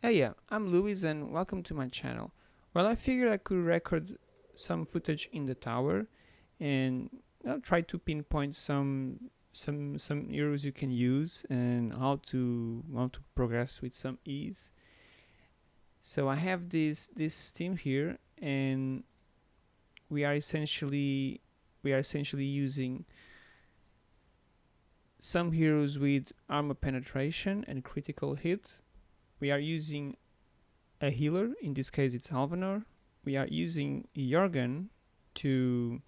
Hey yeah, I'm Luis and welcome to my channel. Well, I figured I could record some footage in the tower and I'll try to pinpoint some some some heroes you can use and how to how to progress with some ease. So I have this this team here and we are essentially we are essentially using some heroes with armor penetration and critical hit we are using a healer, in this case it's Alvanor. We are using Jorgen to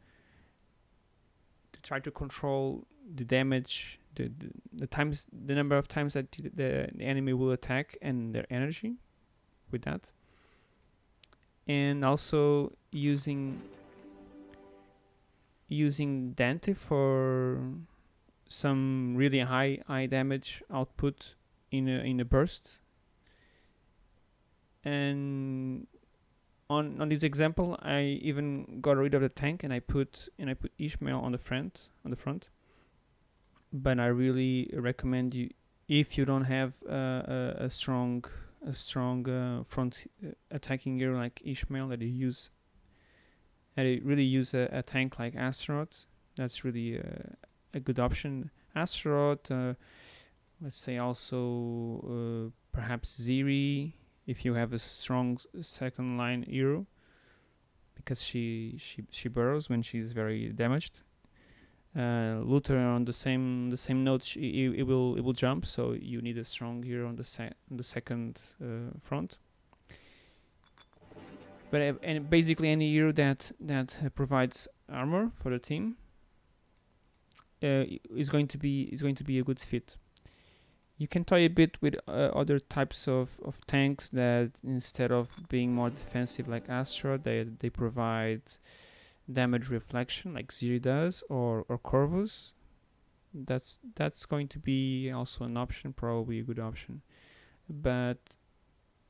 to try to control the damage, the, the, the times, the number of times that the, the enemy will attack and their energy with that. And also using using Dante for some really high high damage output in a in a burst and on on this example I even got rid of the tank and I put and I put Ishmael on the front on the front. But I really recommend you if you don't have uh, a, a strong a strong uh, front uh, attacking gear like Ishmael that you use that you really use a, a tank like Astaroth that's really a, a good option. Astaroth uh, let's say also uh, perhaps Ziri if you have a strong second line hero because she she she burrows when she's very damaged. Uh, Luther on the same the same note she, it, it, will it will jump so you need a strong hero on the se the second uh, front. But uh, and basically any hero that that uh, provides armor for the team uh, is going to be is going to be a good fit you can toy a bit with uh, other types of, of tanks that instead of being more defensive like Astra, they, they provide damage reflection like Ziri does or, or Corvus. That's that's going to be also an option, probably a good option. But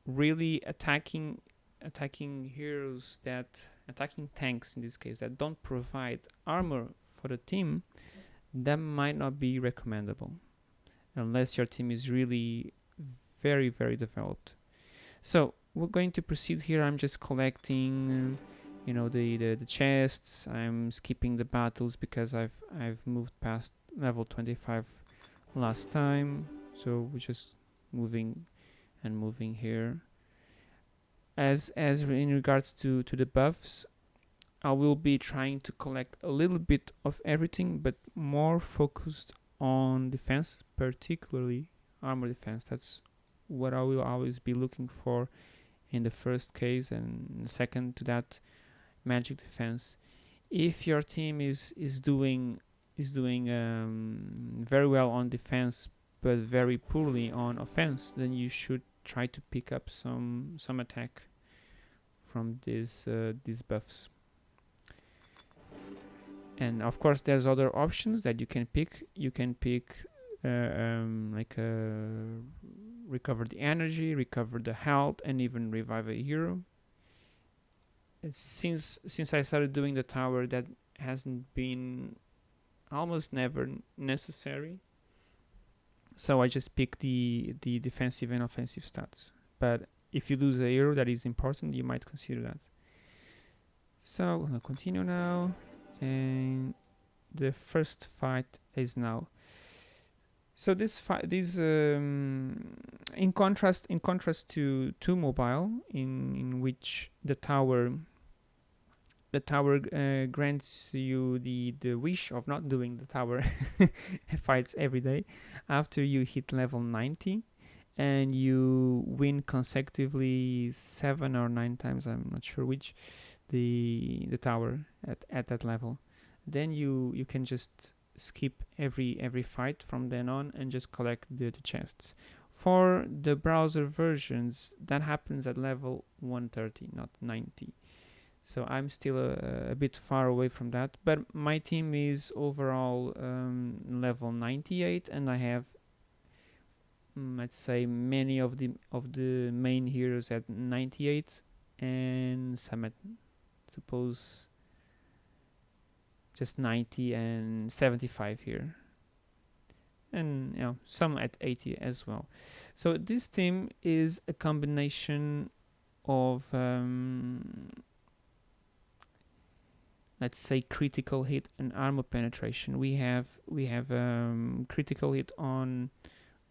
really attacking attacking heroes that attacking tanks in this case that don't provide armor for the team, that might not be recommendable unless your team is really very very developed. So we're going to proceed here. I'm just collecting you know the, the, the chests. I'm skipping the battles because I've I've moved past level 25 last time. So we're just moving and moving here. As as in regards to to the buffs I will be trying to collect a little bit of everything but more focused on defense, particularly armor defense. That's what I will always be looking for in the first case and second to that magic defense. If your team is is doing is doing um, very well on defense but very poorly on offense, then you should try to pick up some some attack from these uh, these buffs and of course there's other options that you can pick. You can pick uh, um, like uh, recover the energy recover the health and even revive a hero. Since since I started doing the tower that hasn't been almost never necessary. So I just pick the the defensive and offensive stats. But if you lose a hero that is important you might consider that. So I'll continue now and the first fight is now. So this fight this um, in contrast in contrast to to mobile in in which the tower the tower uh, grants you the the wish of not doing the tower fights every day. After you hit level 90 and you win consecutively seven or nine times i'm not sure which the the tower at, at that level. Then you you can just skip every every fight from then on and just collect the, the chests. For the browser versions that happens at level 130 not 90 so I'm still a, a bit far away from that but my team is overall um, level 98 and I have mm, let's say many of the of the main heroes at 98 and some at suppose just 90 and 75 here and you know some at 80 as well So this team is a combination of um, let's say critical hit and armor penetration. We have we have um, critical hit on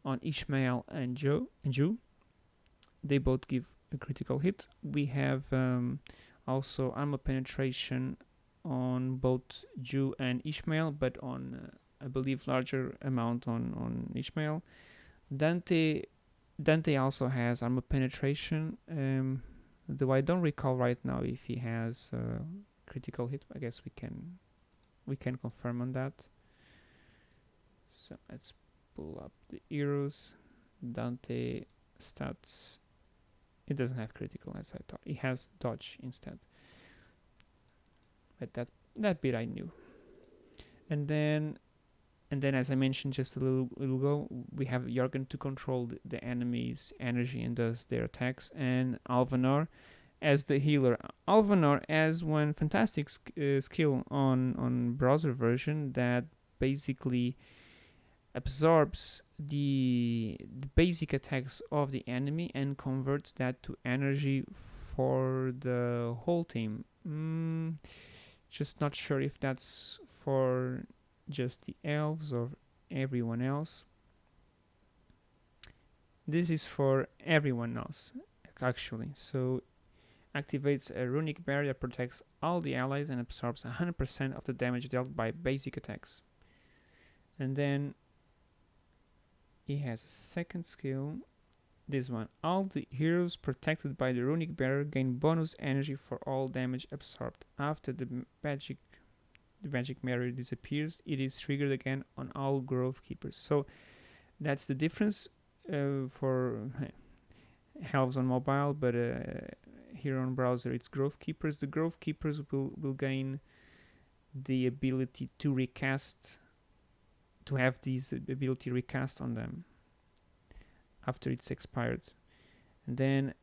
on Ishmael and Joe and Jhu. They both give a critical hit. We have um, also armor penetration on both Jhu and Ishmael, but on uh, I believe larger amount on on Ishmael. Dante Dante also has armor penetration. Um, though I don't recall right now if he has uh, critical hit. I guess we can we can confirm on that. So let's pull up the heroes. Dante stats. It doesn't have critical as I thought. It has dodge instead. But that that bit I knew. And then and then as I mentioned just a little, little ago, we have Jorgen to control the, the enemy's energy and does their attacks, and Alvanor as the healer. Alvanor has one fantastic sk uh, skill on on browser version that basically absorbs the, the, basic attacks of the enemy and converts that to energy for the whole team. Mm, just not sure if that's for just the elves or everyone else. This is for everyone else actually. So activates a runic barrier protects all the allies and absorbs 100% of the damage dealt by basic attacks. And then he has a second skill, this one. All the heroes protected by the runic barrier gain bonus energy for all damage absorbed. After the magic the magic barrier disappears, it is triggered again on all grove keepers. So that's the difference uh, for Helves on mobile, but uh, here on browser it's grove keepers the grove keepers will will gain the ability to recast to have this ability recast on them after it's expired. And then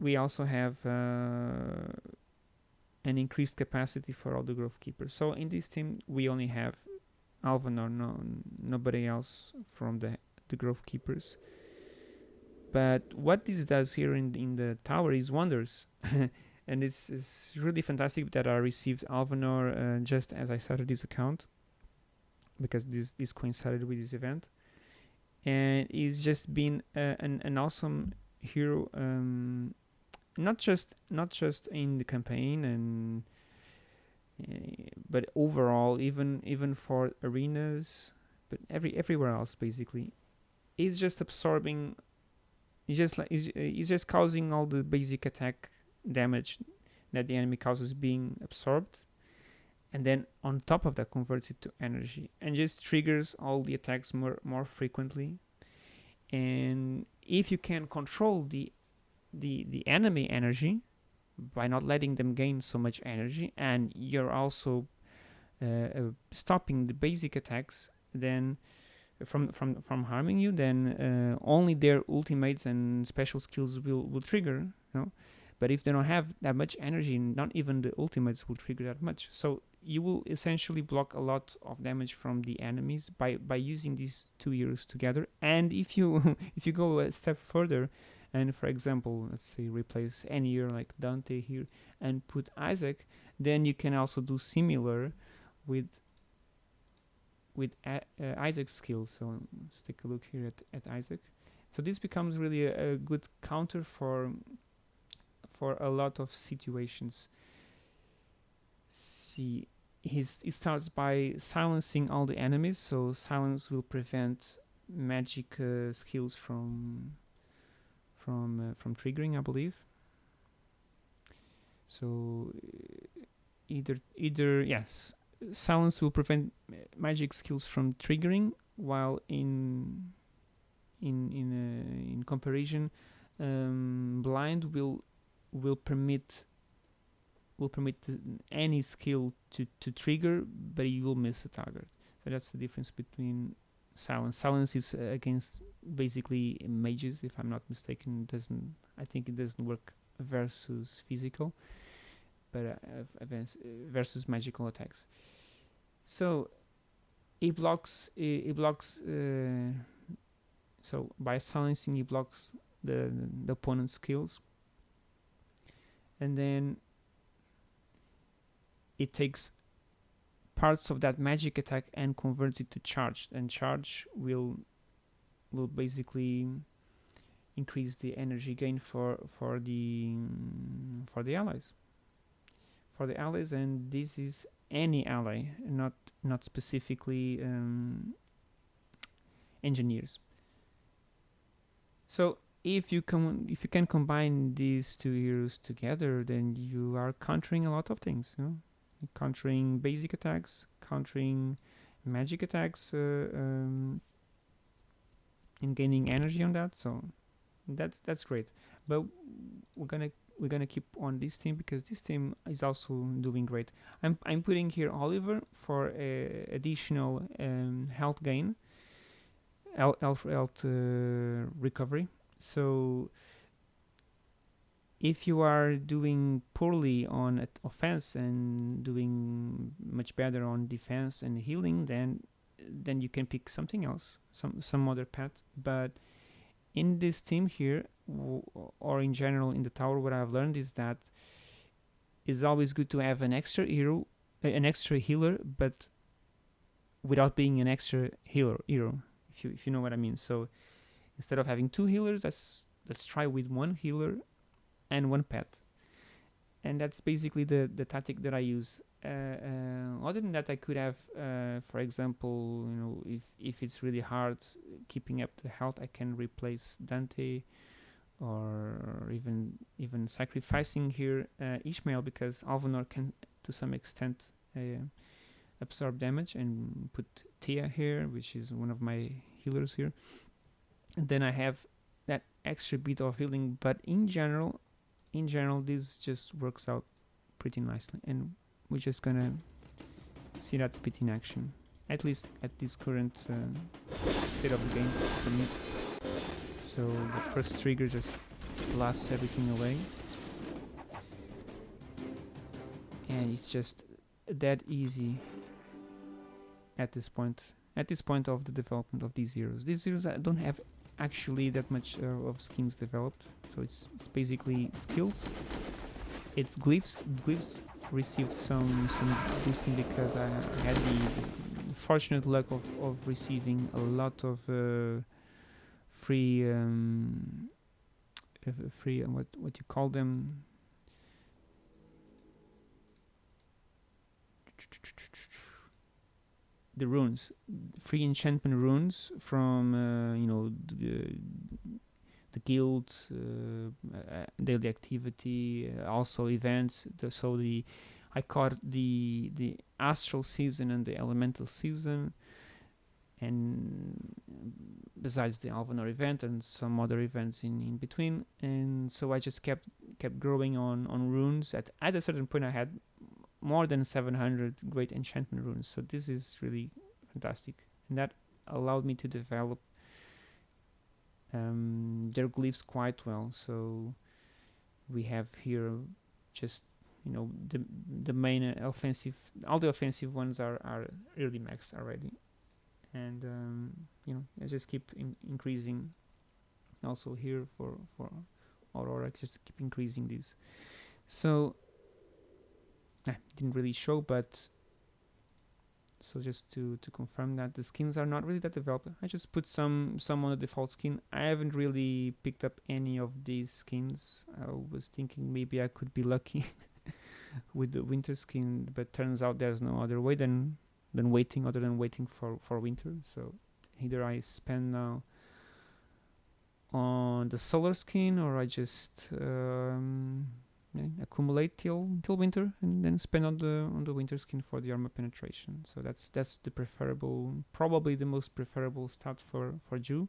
we also have uh, an increased capacity for all the grove keepers. So in this team we only have Alvanor no nobody else from the the grove keepers. But what this does here in, in the tower is wonders. and it's, it's really fantastic that I received Alvanor uh, just as I started this account because this, this coincided with this event. And he's just been uh, an, an awesome hero um, not just not just in the campaign and uh, but overall even even for arenas but every everywhere else basically he's just absorbing He's just like he's, he's just causing all the basic attack damage that the enemy causes being absorbed and then on top of that converts it to energy and just triggers all the attacks more more frequently and if you can control the the the enemy energy by not letting them gain so much energy and you're also uh, uh, stopping the basic attacks then from from from harming you, then uh, only their ultimates and special skills will will trigger. You know, but if they don't have that much energy, not even the ultimates will trigger that much. So you will essentially block a lot of damage from the enemies by by using these two heroes together. And if you if you go a step further, and for example, let's say replace any hero like Dante here and put Isaac, then you can also do similar with with uh, Isaac's skills. So let's take a look here at, at Isaac. So this becomes really a, a good counter for for a lot of situations. He's, he starts by silencing all the enemies. So silence will prevent magic uh, skills from from uh, from triggering, I believe. So uh, either either yes, silence will prevent magic skills from triggering, while in in in uh, in comparison, um, blind will will permit will permit any skill to to trigger, but you will miss a target. So that's the difference between silence. Silence is uh, against basically mages, if I'm not mistaken. Doesn't I think it doesn't work versus physical but uh, versus magical attacks. So it blocks it, it blocks uh, so by silencing it blocks the, the opponent's skills and then it takes parts of that magic attack and converts it to charge. And charge will will basically increase the energy gain for for the for the allies. For the allies and this is any ally not not specifically um, engineers. So if you can if you can combine these two heroes together then you are countering a lot of things you know? Countering basic attacks countering magic attacks uh, um, and gaining energy on that so that's that's great. But we're gonna we're gonna keep on this team because this team is also doing great. I'm i'm putting here oliver for additional um, health gain health, health uh, recovery. So if you are doing poorly on offense and doing much better on defense and healing then then you can pick something else some some other path. But in this team here or in general in the tower what I've learned is that it's always good to have an extra hero an extra healer but without being an extra healer hero if you if you know what I mean. So instead of having two healers let's let's try with one healer and one pet. And that's basically the the tactic that I use. Uh, uh, other than that I could have uh, for example you know if if it's really hard keeping up the health I can replace Dante or even even sacrificing here uh, Ishmael because Alvanor can to some extent uh, absorb damage and put Thea here which is one of my healers here. And then I have that extra bit of healing. But in general in general this just works out pretty nicely and we're just gonna see that bit in action at least at this current uh, state of the game for me. So the first trigger just blasts everything away. And it's just that easy at this point at this point of the development of these heroes. These heroes don't have actually that much uh, of skins developed. So it's, it's basically skills. It's glyphs. Glyphs received some some boosting because I had the, fortunate luck of, of receiving a lot of uh, free um, free uh, what what you call them the runes, free enchantment runes from uh, you know the, the guild, uh, uh, daily activity, uh, also events. The, so the I caught the the astral season and the elemental season, and besides the Alvanor event and some other events in, in between. And so I just kept kept growing on on runes. At at a certain point, I had more than 700 great enchantment runes. So this is really fantastic. And that allowed me to develop um, their glyphs quite well. So we have here just you know the the main offensive all the offensive ones are are really maxed already and um, you know I just keep in increasing also here for for Aurora just keep increasing these so Didn't really show but so just to to confirm that the skins are not really that developed I just put some some on the default skin. I haven't really picked up any of these skins. I was thinking maybe I could be lucky with the winter skin but turns out there's no other way than than waiting other than waiting for for winter. So either I spend now on the solar skin or I just um, yeah, accumulate till till winter and then spend on the on the winter skin for the armor penetration. So that's that's the preferable probably the most preferable stat for for Jhu.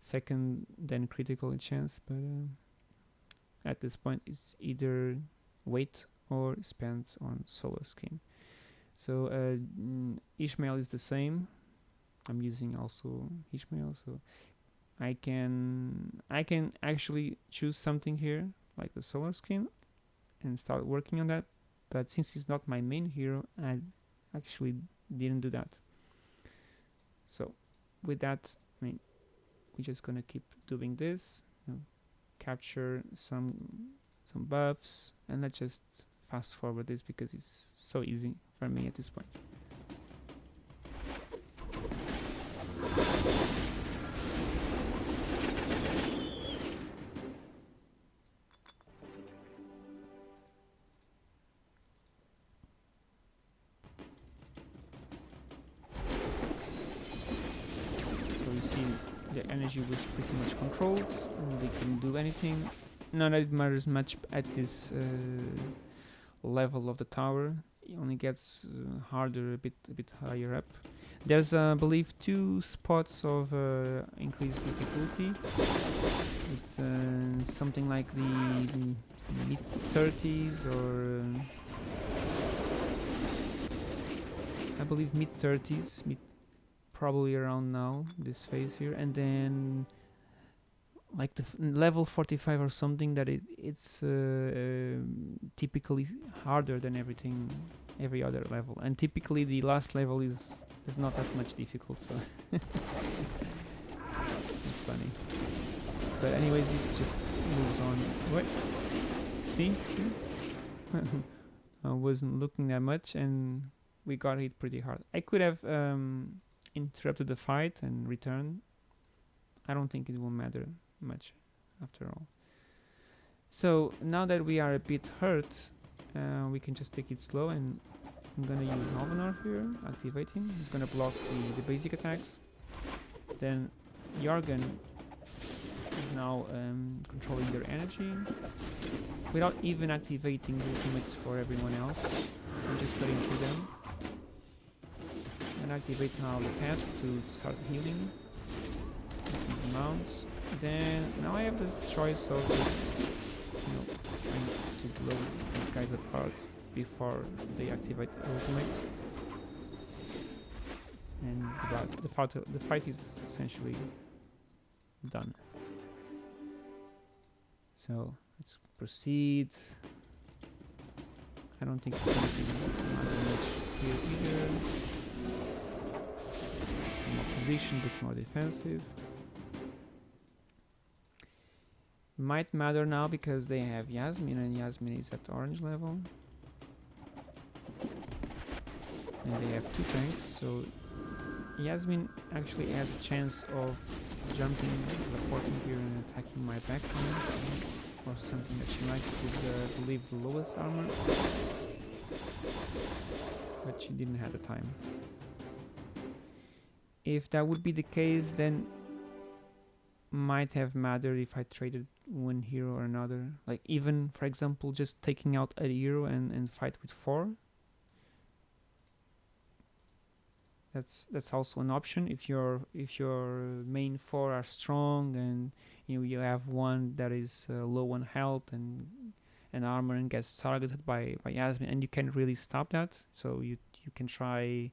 Second then critical chance but uh, at this point it's either wait or spend on solar skin. So uh, Ishmael is the same. I'm using also Ishmael so I can I can actually choose something here like the solar skin and start working on that. But since he's not my main hero I actually didn't do that. So with that I mean we're just gonna keep doing this you know, capture some some buffs and let's just fast forward this because it's so easy for me at this point anything. Not that it matters much at this uh, level of the tower. It only gets uh, harder a bit, a bit higher up. There's, uh, I believe, two spots of uh, increased difficulty. It's uh, something like the mid 30s or I believe mid 30s, mid probably around now this phase here and then like the level 45 or something that it it's uh, um, typically harder than everything every other level. And typically the last level is is not that much difficult so. It's funny. But anyways this just moves on. What? See See? I wasn't looking that much and we got hit pretty hard. I could have um, interrupted the fight and returned, I don't think it will matter much after all. So now that we are a bit hurt, uh, we can just take it slow and I'm gonna use Alvanor here, activating. He's gonna block the, the basic attacks. Then Jorgen is now um, controlling their energy without even activating the ultimates for everyone else. I'm just putting through them and activate now the pet to start healing mounts. Then now I have the choice of you know trying to blow these guys apart before they activate ultimates. And the, the fight the fight is essentially done. So let's proceed. I don't think gonna be much here either more position but more defensive. Might matter now because they have Yasmin and Yasmin is at orange level. And they have two tanks, so Yasmin actually has a chance of jumping, the teleporting here and attacking my back. Or something that she likes with, uh, I believe, the lowest armor. But she didn't have the time if that would be the case then might have mattered if I traded one hero or another. Like even for example just taking out a hero and, and fight with four. That's that's also an option. If your if your main four are strong and you know, you have one that is uh, low on health and and armor and gets targeted by by Yasmin and you can really stop that so you you can try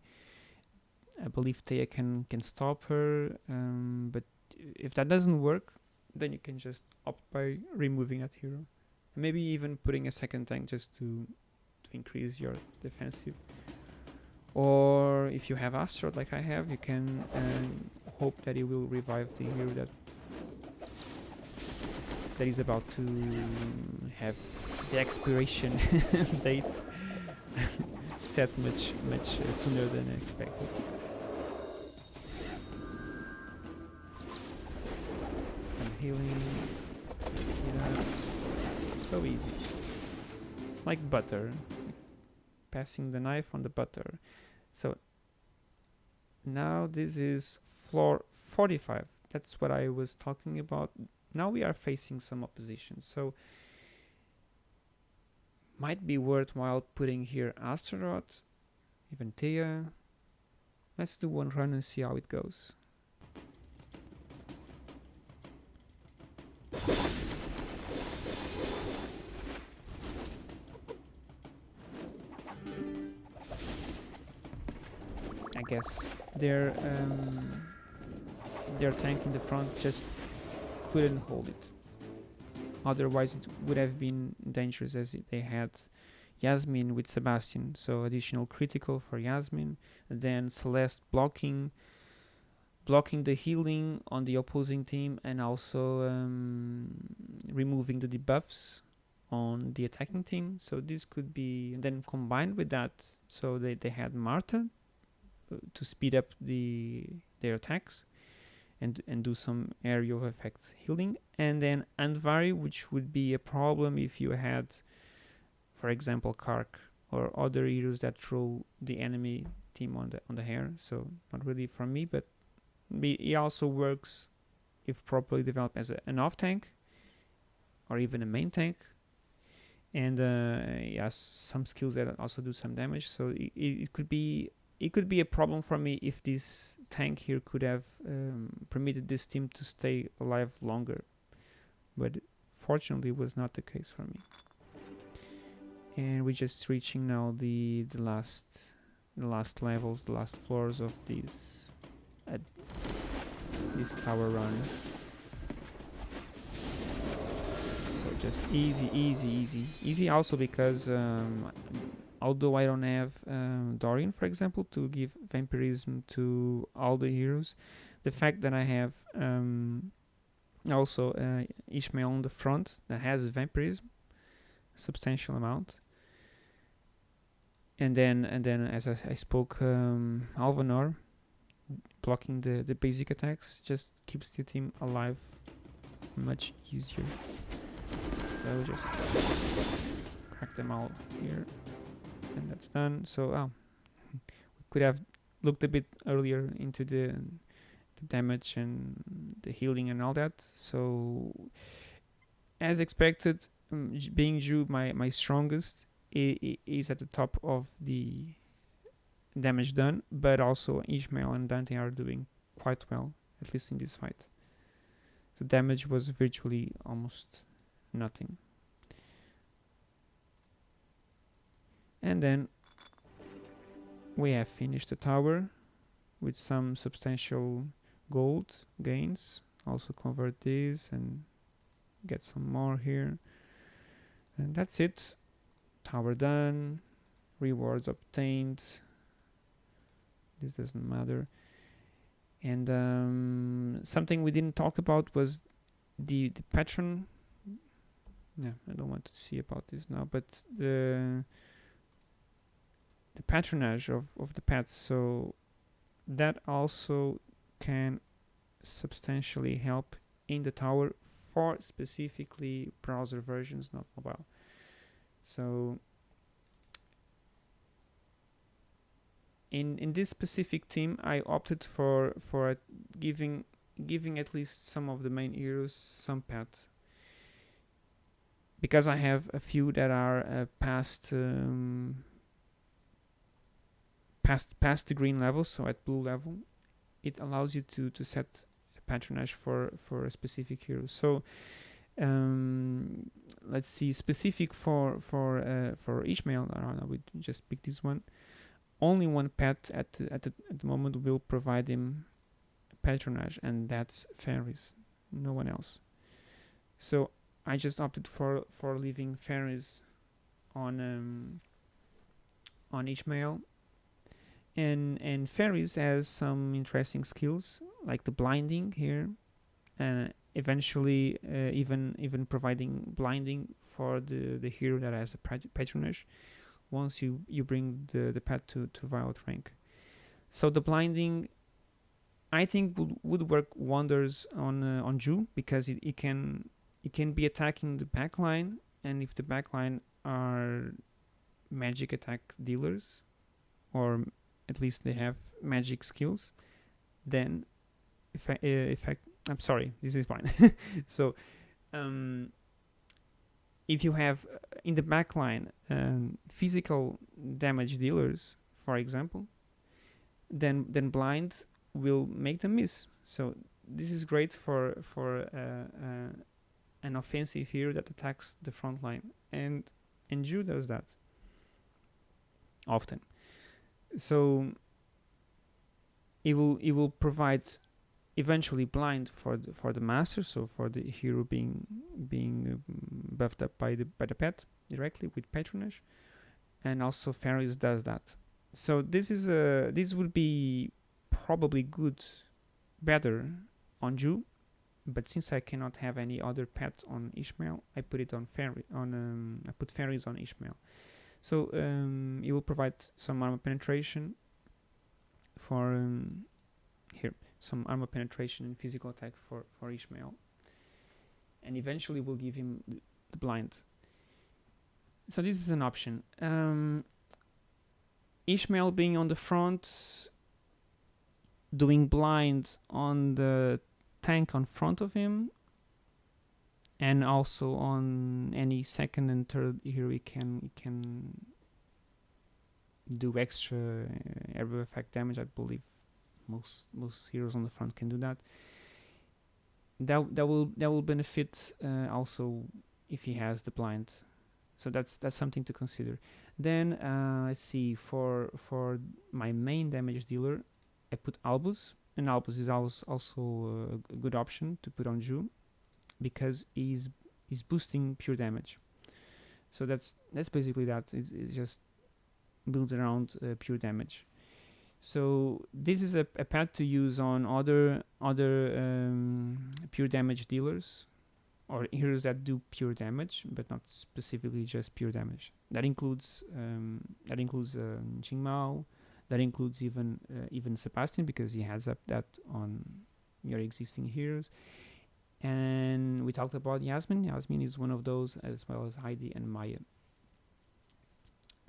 I believe Taya can can stop her, um, but if that doesn't work, then you can just opt by removing that hero, maybe even putting a second tank just to to increase your defensive. Or if you have Astaroth like I have, you can um, hope that it will revive the hero that that is about to have the expiration date set much much uh, sooner than expected. Healing. So easy. It's like butter. Passing the knife on the butter. So now this is floor 45. That's what I was talking about. Now we are facing some opposition. So might be worthwhile putting here Astaroth, even Thea. Let's do one run and see how it goes. Guess their um, their tank in the front just couldn't hold it. Otherwise, it would have been dangerous as they had Yasmin with Sebastian. So additional critical for Yasmin, then Celeste blocking blocking the healing on the opposing team and also um, removing the debuffs on the attacking team so this could be then combined with that so they, they had Martha to speed up the their attacks and and do some area of effect healing. And then Andvari which would be a problem if you had for example K'arkh or other heroes that throw the enemy team on the on the hair. So not really for me but he also works if properly developed as a, an off tank or even a main tank. And uh, yes some skills that also do some damage. So it, it could be it could be a problem for me if this tank here could have um, permitted this team to stay alive longer. But fortunately was not the case for me. And we're just reaching now the the last the last levels the last floors of this uh, this tower run. So just easy easy easy. Easy also because um, although I don't have um, Dorian for example to give vampirism to all the heroes the fact that I have um, also uh, Ishmael on the front that has vampirism substantial amount. And then and then as I, I spoke um, Alvanor blocking the the basic attacks just keeps the team alive much easier. So just crack them all here and that's done. So oh, we could have looked a bit earlier into the, the damage and the healing and all that. So as expected um, being Jhu my, my strongest is at the top of the damage done but also Ishmael and Dante are doing quite well at least in this fight. The damage was virtually almost nothing and then we have finished the tower with some substantial gold gains. Also convert this and get some more here. And that's it. Tower done. Rewards obtained. This doesn't matter. And um, something we didn't talk about was the the patron. Yeah. I don't want to see about this now but the the patronage of, of the pets so that also can substantially help in the tower for specifically browser versions not mobile. So in in this specific team I opted for for giving giving at least some of the main heroes some pet. Because I have a few that are uh, past um, past past the green level, so at blue level, it allows you to to set patronage for for a specific hero. So um, let's see, specific for for uh, for Ishmael. I don't know. We just pick this one. Only one pet at the, at the, at the moment will provide him patronage, and that's Fenris No one else. So I just opted for for leaving Fenris on um, on each Ishmael and and Fenris has some interesting skills like the blinding here and eventually uh, even even providing blinding for the the hero that has a patronage once you you bring the the pet to to violet rank. So the blinding I think would, would work wonders on uh, on Jhu because it, it can it can be attacking the backline and if the backline are magic attack dealers or at least they have magic skills then if I, uh, if I I'm sorry this is fine. So um, if you have uh, in the backline um, physical damage dealers for example then then blind will make them miss. So this is great for for uh, uh, an offensive hero that attacks the front line and and Jhu does that often so it will it will provide eventually blind for the, for the master so for the hero being being um, buffed up by the by the pet directly with patronage and also Fenris does that so this is a this would be probably good better on Jhu, but since I cannot have any other pet on Ishmael, I put it on fairy on um, I put Fenris on Ishmael. So um, it will provide some armor penetration for um, here some armor penetration and physical attack for for Ishmael, and eventually we'll give him the blind. So this is an option. Um, Ishmael being on the front, doing blind on the tank on front of him, and also on any second and third here we can we can do extra uh, area effect damage. I believe most most heroes on the front can do that. That that will that will benefit uh, also if he has the blind. So that's that's something to consider. Then uh, let's see for for my main damage dealer, I put Albus, and Albus is also also a good option to put on Jhu, because he's he's boosting pure damage. So that's that's basically that. It's, it's just builds around uh, pure damage. So this is a, a pad to use on other other um, pure damage dealers or heroes that do pure damage, but not specifically just pure damage. That includes um, that includes um, Mao. That includes even uh, even Sebastian because he has up that on your existing heroes. And we talked about Yasmin. Yasmin is one of those, as well as Heidi and Maya.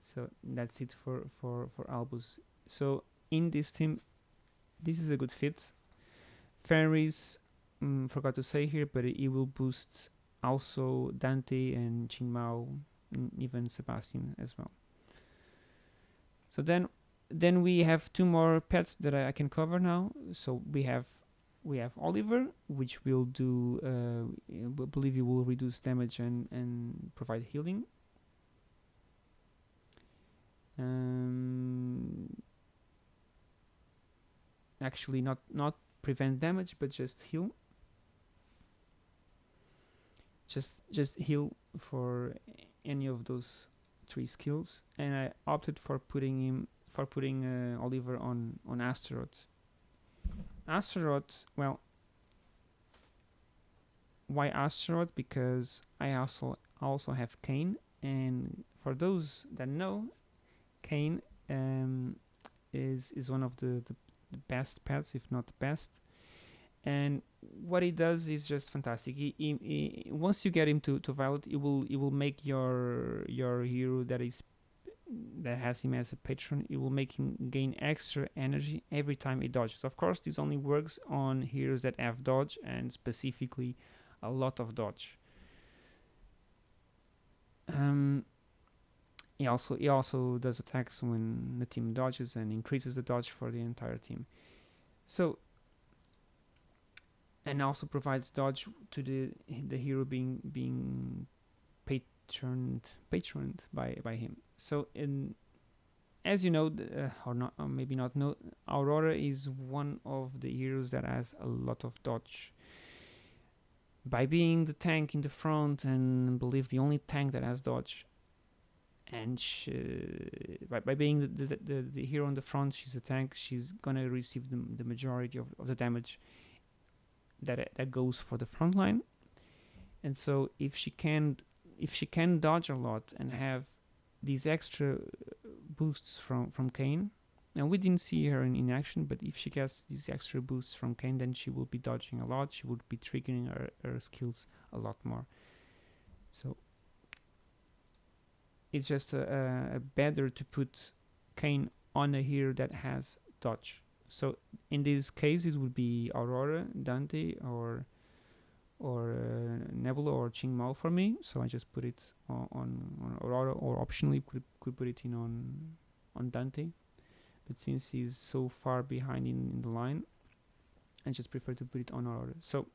So that's it for for for Albus. So in this team, this is a good fit. Fenris, mm, forgot to say here, but it, will boost also Dante and Qingmao, and even Sebastian as well. So then, then we have two more pets that I, I can cover now. So we have we have Oliver, which will do, uh, I believe it will reduce damage and and provide healing. Um, actually, not not prevent damage, but just heal. Just just heal for any of those three skills, and I opted for putting him for putting uh, Oliver on on Astaroth. Astaroth, well, why Astaroth? Because I also also have Cain, and for those that know, Cain um, is is one of the, the, the best pets, if not the best. And what he does is just fantastic. He, he, he, once you get him to, to Violet, it will it will make your your hero that is that has him as a patron. It will make him gain extra energy every time he dodges. Of course, this only works on heroes that have dodge and specifically a lot of dodge. Um, he also he also does attacks when the team dodges and increases the dodge for the entire team. So and also provides dodge to the the hero being being patroned patroned by by him. So in as you know, uh, or not, or maybe not know, Aurora is one of the heroes that has a lot of dodge. By being the tank in the front and believe the only tank that has dodge, and she, by, by being the, the, the, the hero on the front, she's a tank. She's gonna receive the, the majority of, of the damage that that goes for the front line. And so if she can if she can dodge a lot and have these extra uh, boosts from from Cain, and we didn't see her in, in action, but if she gets these extra boosts from Cain, then she will be dodging a lot. She would be triggering her, her skills a lot more. So it's just a, a, better to put Cain on a hero that has dodge. So in this case, it would be Aurora, Dante, or or uh, Nebula or Qingmao for me. So I just put it on, on, Aurora, or optionally could could put it in on on Dante. But since he's so far behind in, in the line, I just prefer to put it on Aurora. So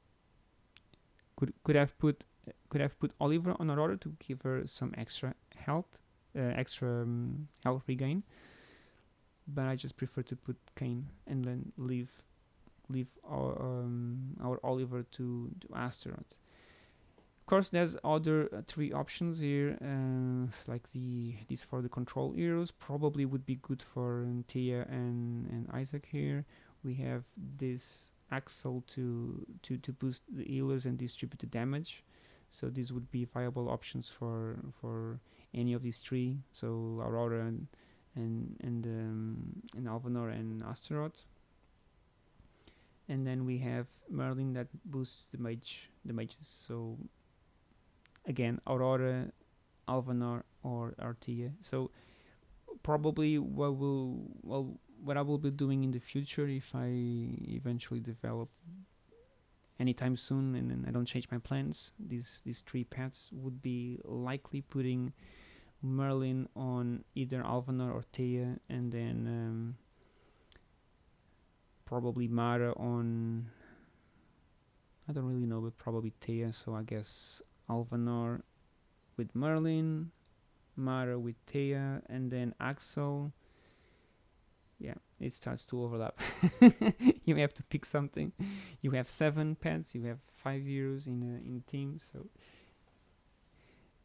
could could have put could have put Oliver on Aurora to give her some extra health, uh, extra um, health regain. But I just prefer to put Cain and then leave leave our um, our Oliver to to Astaroth. Of course, there's other uh, three options here, uh, like the these for the control heroes probably would be good for um, Thea and and Isaac here. We have this Axel to to to boost the healers and distribute the damage. So these would be viable options for for any of these three. So Aurora and and and um, and Alvanor and Astaroth. And then we have Merlin that boosts the mage the mages. So again, Aurora, Alvanor, or Artia. So probably what will well what I will be doing in the future if I eventually develop anytime soon and then I don't change my plans these these three paths would be likely putting Merlin on either Alvanor or Thea and then um, probably Mara on I don't really know but probably Thea so I guess Alvanor with Merlin Mara with Thea and then Axel. Yeah it starts to overlap. You have to pick something. You have seven pets you have five heroes in in team so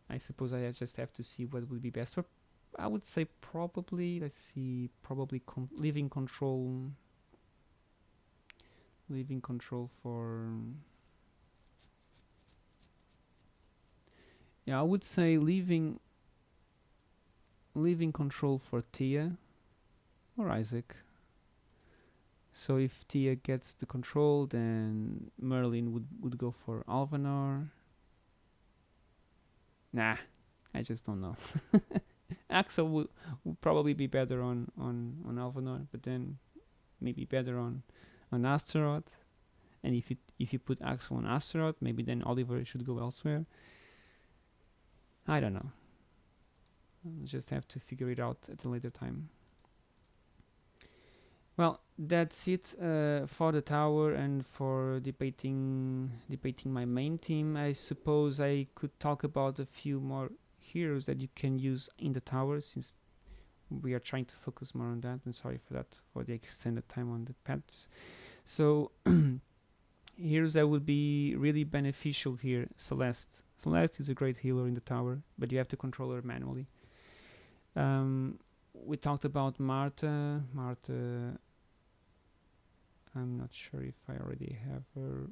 I suppose I just have to see what would be best. But I would say probably let's see probably con leaving control leaving control for yeah I would say leaving leaving control for Thea or Isaac. So if Thea gets the control, then Merlin would, would go for Alvanor. Nah, I just don't know. Axel would, would probably be better on, on, on Alvanor, but then maybe better on, on Astaroth. And if you, if you put Axel on Astaroth, maybe then Oliver should go elsewhere. I don't know. I'll just have to figure it out at a later time. Well, that's it uh, for the tower and for debating debating my main team. I suppose I could talk about a few more heroes that you can use in the tower since we are trying to focus more on that. And sorry for that for the extended time on the pets. So heroes that would be really beneficial here. Celeste. Celeste is a great healer in the tower, but you have to control her manually. Um, we talked about Martha. Martha, I'm not sure if I already have her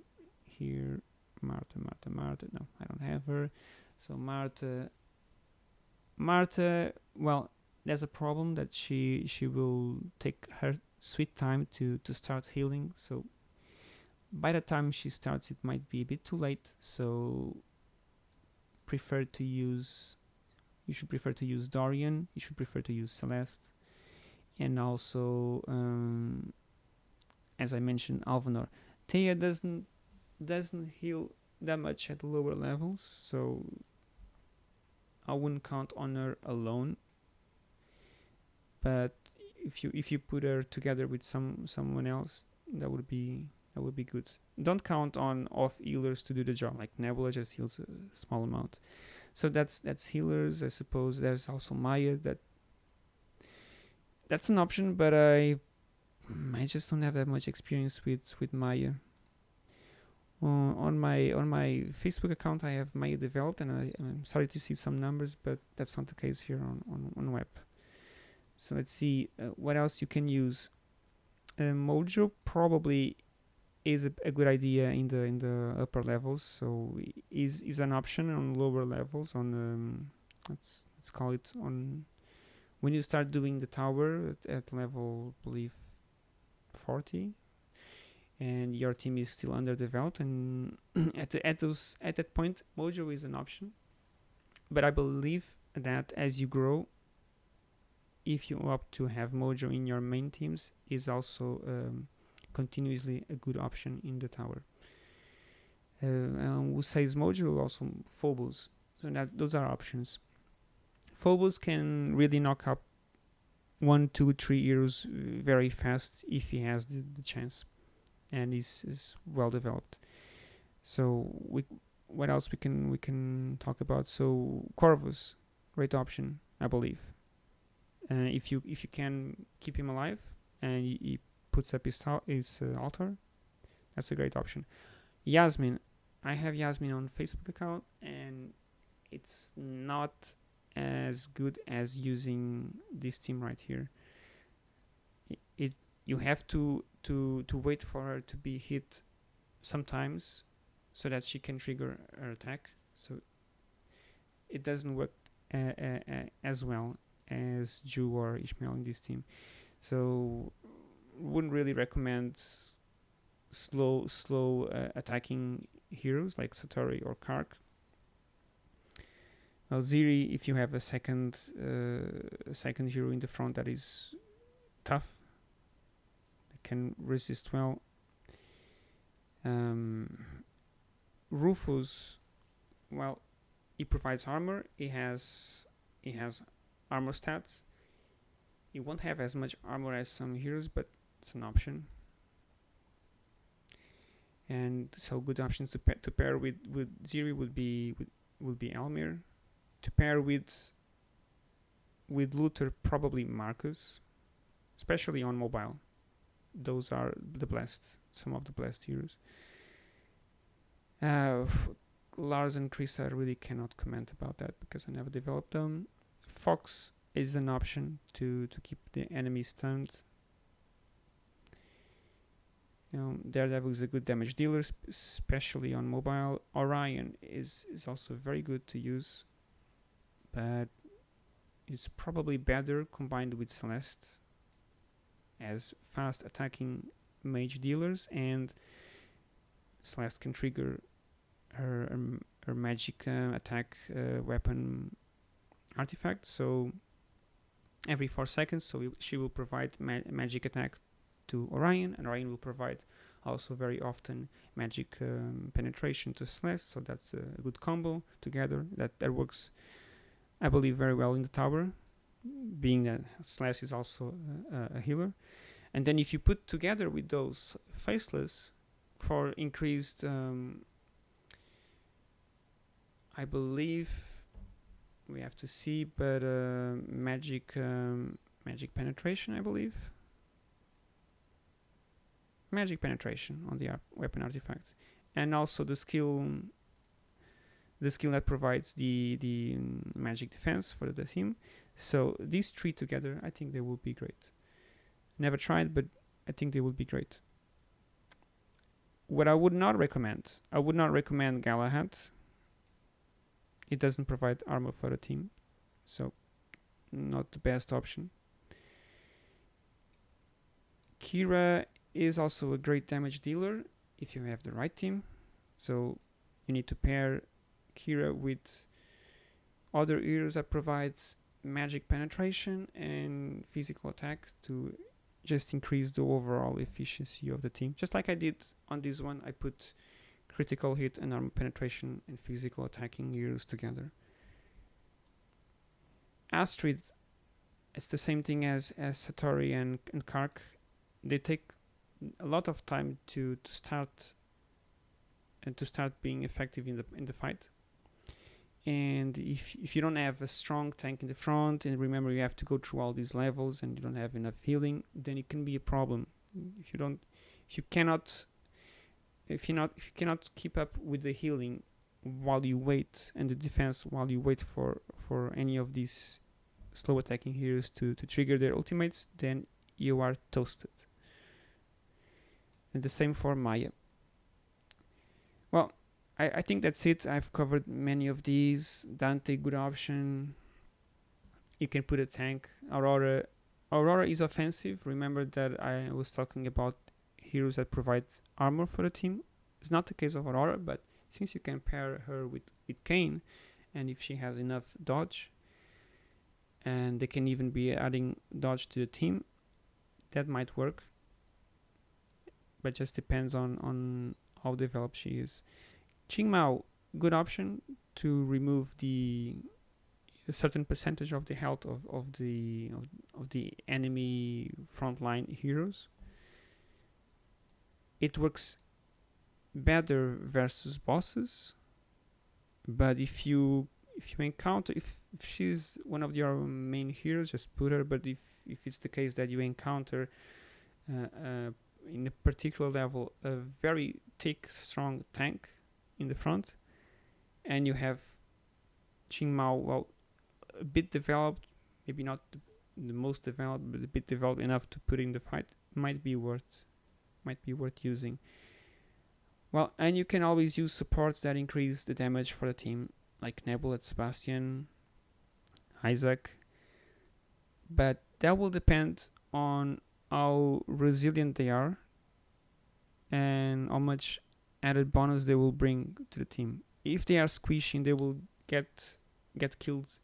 here. Martha, Martha, Martha. No, I don't have her. So Martha, Martha. Well, there's a problem that she she will take her sweet time to to start healing. So by the time she starts, it might be a bit too late. So prefer to use you should prefer to use Dorian, you should prefer to use Celeste, and also, um, as I mentioned, Alvanor. Thea doesn't doesn't heal that much at lower levels, so I wouldn't count on her alone. But if you if you put her together with some someone else, that would be that would be good. Don't count on off healers to do the job. Like Nebula just heals a small amount. So that's that's healers, I suppose. There's also Maya that that's an option, but I I just don't have that much experience with with Maya. Uh, on my on my Facebook account, I have Maya developed, and I, am sorry to see some numbers, but that's not the case here on on, on web. So let's see uh, what else you can use. Uh, Mojo probably is a, a, good idea in the in the upper levels so is is an option on lower levels on um, let's let's call it on when you start doing the tower at, at level I believe 40 and your team is still underdeveloped and at the, at those at that point mojo is an option but i believe that as you grow if you opt to have mojo in your main teams is also um, continuously a good option in the tower. Uh, and we say Mojo also Phobos. So that those are options. Phobos can really knock up one, two, three heroes uh, very fast if he has the, the chance, and is is well developed. So we, what else we can we can talk about? So Corvus, great option, I believe. Uh, if you if you can keep him alive and he puts up his, his uh, altar, that's a great option. Yasmine, I have Yasmine on Facebook account and it's not as good as using this team right here. It, it you have to to to wait for her to be hit sometimes so that she can trigger her attack so it doesn't work uh, uh, uh, as well as Jhu or Ishmael in this team so wouldn't really recommend slow slow uh, attacking heroes like Satori or K'arkh well, Ziri, if you have a second uh, a second hero in the front that is tough, can resist well. Um, Rufus, well, he provides armor. He has he has armor stats. You won't have as much armor as some heroes, but it's an option. And so good options to, pa to pair with with Ziri would be would, would be Elmir. To pair with with Luther, probably Markus, especially on mobile those are the blessed, some of the blessed heroes. Uh, Lars and Chris, I really cannot comment about that because I never developed them. Fox is an option to to keep the enemy stunned. Know, Daredevil is a good damage dealer, sp especially on mobile. Orion is is also very good to use, but it's probably better combined with Celeste as fast attacking mage dealers and Celeste can trigger her, her, her magic uh, attack uh, weapon artifact so every 4 seconds so she will provide ma magic attack to Orion and Orion will provide also very often magic um, penetration to Celeste so that's a good combo together that, that works I believe very well in the tower being that Slash is also a, a healer. And then if you put together with those faceless for increased, um, I believe we have to see, but uh, magic um, magic penetration, I believe. Magic penetration on the weapon artifact, and also the skill the skill that provides the the um, magic defense for the team so these three together, I think they will be great. Never tried, but I think they will be great. What I would not recommend, I would not recommend Galahad. It doesn't provide armor for the team, so not the best option. Keira is also a great damage dealer if you have the right team. So you need to pair Keira with other heroes that provides magic penetration and physical attack to just increase the overall efficiency of the team. Just like I did on this one, I put critical hit and armor penetration and physical attacking heroes together. Astrid, it's the same thing as, as Satori and, and K'arkh. They take a lot of time to, to start and to start being effective in the in the fight and if, if you don't have a strong tank in the front and remember you have to go through all these levels and you don't have enough healing then it can be a problem if you don't if you cannot if you not if you cannot keep up with the healing while you wait and the defense while you wait for for any of these slow attacking heroes to to trigger their ultimates then you are toasted and the same for Maya well I, I think that's it. I've covered many of these. Dante, good option. You can put a tank. Aurora. Aurora is offensive. Remember that I was talking about heroes that provide armor for the team. It's not the case of Aurora, but since you can pair her with, with Cain, and if she has enough dodge, and they can even be adding dodge to the team, that might work. But just depends on, on how developed she is. Qingmao, good option to remove the a certain percentage of the health of, of the of, of the enemy frontline heroes. It works better versus bosses, but if you if you encounter if, if she's one of your main heroes, just put her. But if if it's the case that you encounter uh, uh, in a particular level a very thick, strong tank in the front and you have Qingmao well a bit developed maybe not the, the most developed but a bit developed enough to put in the fight might be worth might be worth using. Well, and you can always use supports that increase the damage for the team, like Nebula, Sebastian, Isaac. But that will depend on how resilient they are and how much added bonus they will bring to the team. If they are squishing, they will get get killed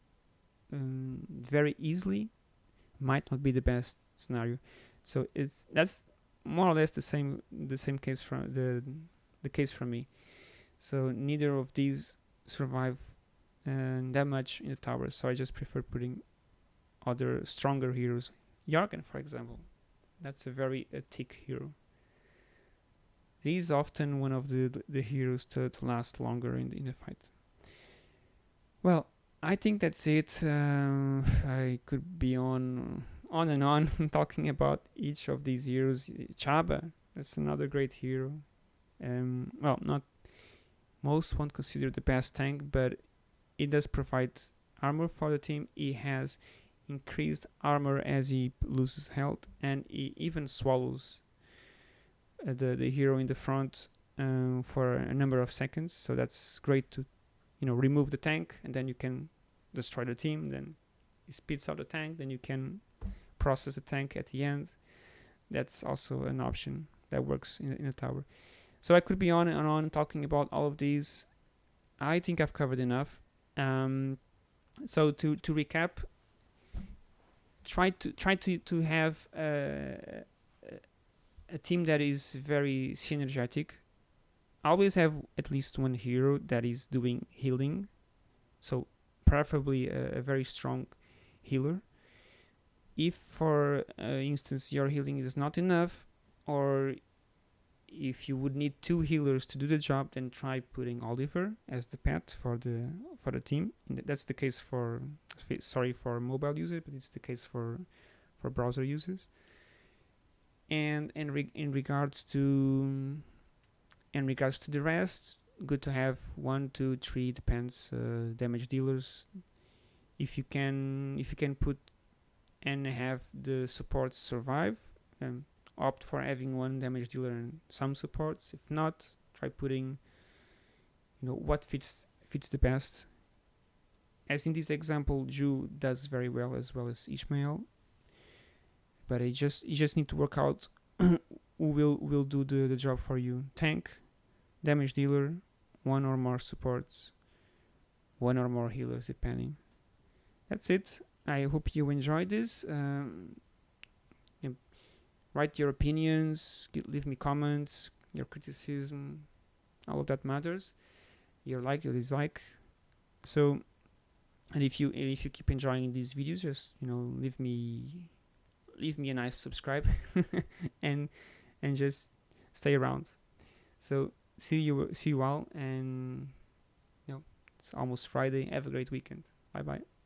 um, very easily. Might not be the best scenario. So it's that's more or less the same the same case from the the case for me. So neither of these survive uh, that much in the tower. So I just prefer putting other stronger heroes. Jorgen, for example, that's a very uh, thick hero. He's often one of the the heroes to, to last longer in the, in the fight. Well, I think that's it. Uh, I could be on on and on talking about each of these heroes. Chabba, that's another great hero. Um, well, not most won't consider the best tank, but it does provide armor for the team. He has increased armor as he loses health, and he even swallows uh, the the hero in the front um, for a number of seconds. So that's great to, you know, remove the tank, and then you can destroy the team. Then he spits out the tank. Then you can process the tank at the end. That's also an option that works in, in a tower. So I could be on and on talking about all of these. I think I've covered enough. Um, so to to recap, try to try to to have a, a team that is very synergetic. Always have at least one hero that is doing healing, so preferably a, a very strong healer. If, for uh, instance, your healing is not enough, or if you would need two healers to do the job, then try putting Oliver as the pet for the for the team. That's the case for sorry for mobile users, but it's the case for for browser users. And in re in regards to in regards to the rest, good to have one, two, three depends uh, damage dealers. If you can if you can put and have the supports survive. Um, opt for having one damage dealer and some supports. If not, try putting you know what fits fits the best. As in this example, Jhu does very well as well as Ishmael. But I just you just need to work out who will will do the, the job for you. Tank, damage dealer, one or more supports, one or more healers depending. That's it. I hope you enjoyed this. Um, write your opinions, leave me comments, your criticism, all of that matters. Your like, your dislike. So, and if you if you keep enjoying these videos, just you know leave me leave me a nice subscribe and and just stay around. So see you see you all and you know it's almost Friday. Have a great weekend. Bye bye.